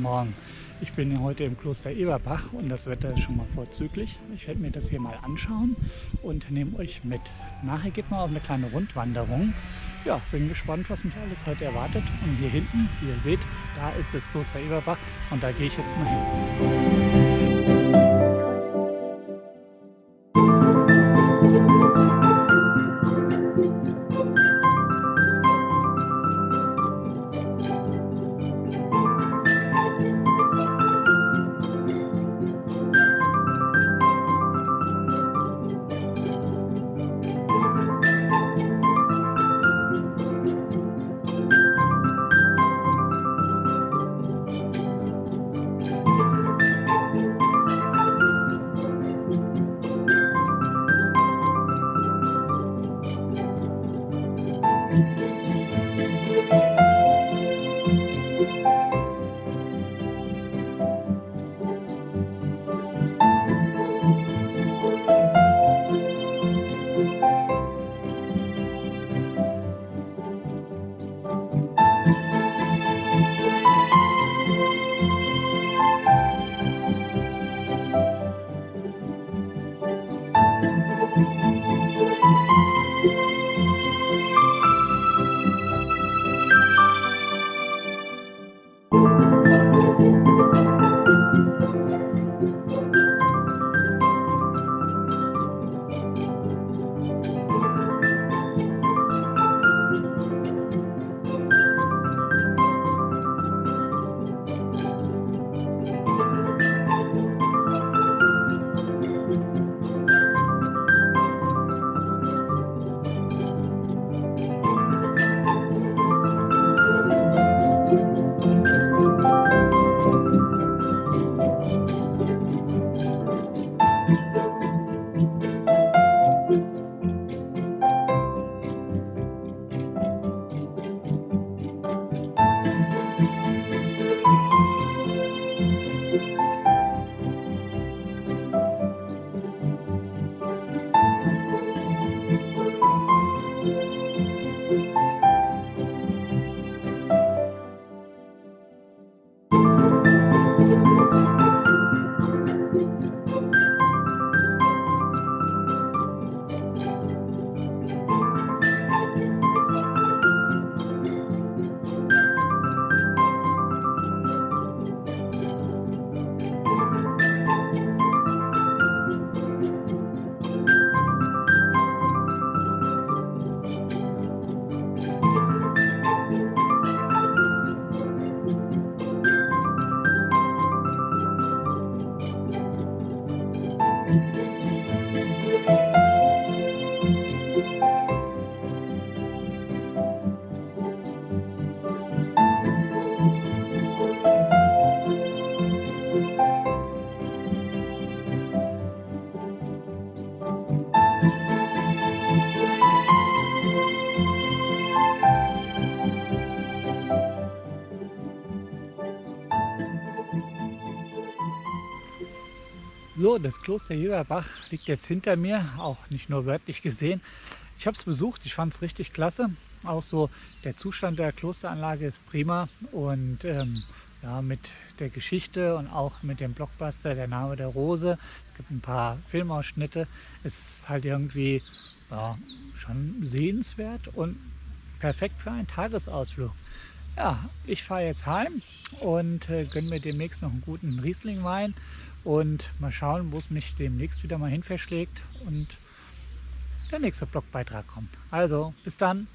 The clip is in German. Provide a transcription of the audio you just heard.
Morgen. Ich bin heute im Kloster Eberbach und das Wetter ist schon mal vorzüglich. Ich werde mir das hier mal anschauen und nehme euch mit. Nachher geht es noch auf eine kleine Rundwanderung. Ja, bin gespannt, was mich alles heute erwartet. Und hier hinten, wie ihr seht, da ist das Kloster Eberbach und da gehe ich jetzt mal hin. So, das Kloster Heberbach liegt jetzt hinter mir, auch nicht nur wörtlich gesehen. Ich habe es besucht, ich fand es richtig klasse. Auch so der Zustand der Klosteranlage ist prima und ähm, ja, mit der Geschichte und auch mit dem Blockbuster Der Name der Rose. Es gibt ein paar Filmausschnitte. Es ist halt irgendwie ja, schon sehenswert und perfekt für einen Tagesausflug. Ja, ich fahre jetzt heim und äh, gönne mir demnächst noch einen guten Rieslingwein und mal schauen, wo es mich demnächst wieder mal hin verschlägt und der nächste Blogbeitrag kommt. Also, bis dann!